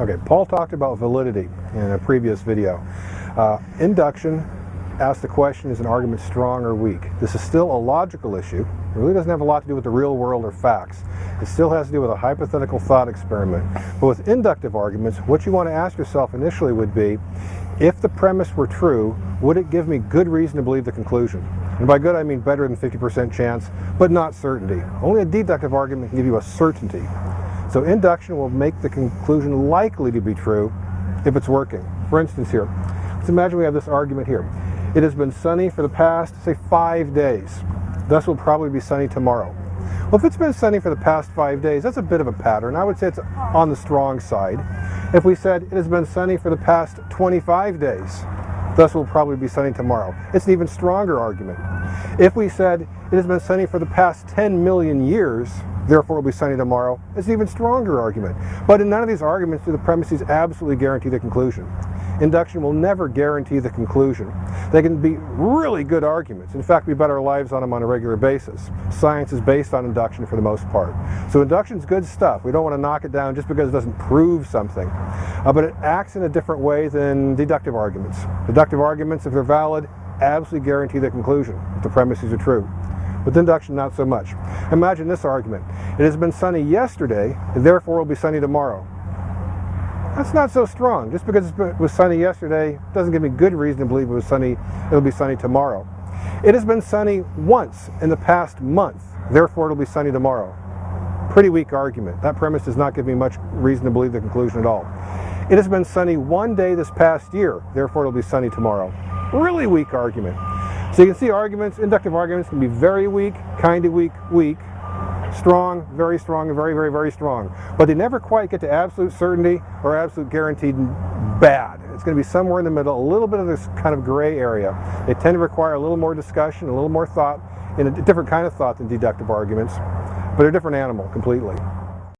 Okay, Paul talked about validity in a previous video. Uh, induction asks the question, is an argument strong or weak? This is still a logical issue. It really doesn't have a lot to do with the real world or facts. It still has to do with a hypothetical thought experiment. But with inductive arguments, what you want to ask yourself initially would be, if the premise were true, would it give me good reason to believe the conclusion? And by good, I mean better than 50% chance, but not certainty. Only a deductive argument can give you a certainty. So induction will make the conclusion likely to be true if it's working. For instance here, let's imagine we have this argument here. It has been sunny for the past, say, five days. Thus will probably be sunny tomorrow. Well, if it's been sunny for the past five days, that's a bit of a pattern. I would say it's on the strong side. If we said it has been sunny for the past 25 days, thus will probably be sunny tomorrow. It's an even stronger argument. If we said it has been sunny for the past 10 million years, therefore it will be sunny tomorrow, it's an even stronger argument. But in none of these arguments do the premises absolutely guarantee the conclusion. Induction will never guarantee the conclusion. They can be really good arguments. In fact, we bet our lives on them on a regular basis. Science is based on induction for the most part. So induction is good stuff. We don't want to knock it down just because it doesn't prove something. Uh, but it acts in a different way than deductive arguments. Deductive arguments, if they're valid, absolutely guarantee the conclusion if the premises are true. With induction, not so much. Imagine this argument. It has been sunny yesterday, and therefore it will be sunny tomorrow. That's not so strong. Just because it was sunny yesterday doesn't give me good reason to believe it was sunny, it'll be sunny tomorrow. It has been sunny once in the past month, therefore it'll be sunny tomorrow. Pretty weak argument. That premise does not give me much reason to believe the conclusion at all. It has been sunny one day this past year, therefore it'll be sunny tomorrow. Really weak argument. So you can see arguments, inductive arguments can be very weak, kind of weak, weak, strong, very strong, and very, very, very strong. But they never quite get to absolute certainty or absolute guaranteed bad. It's going to be somewhere in the middle, a little bit of this kind of gray area. They tend to require a little more discussion, a little more thought, in a different kind of thought than deductive arguments, but they're a different animal completely.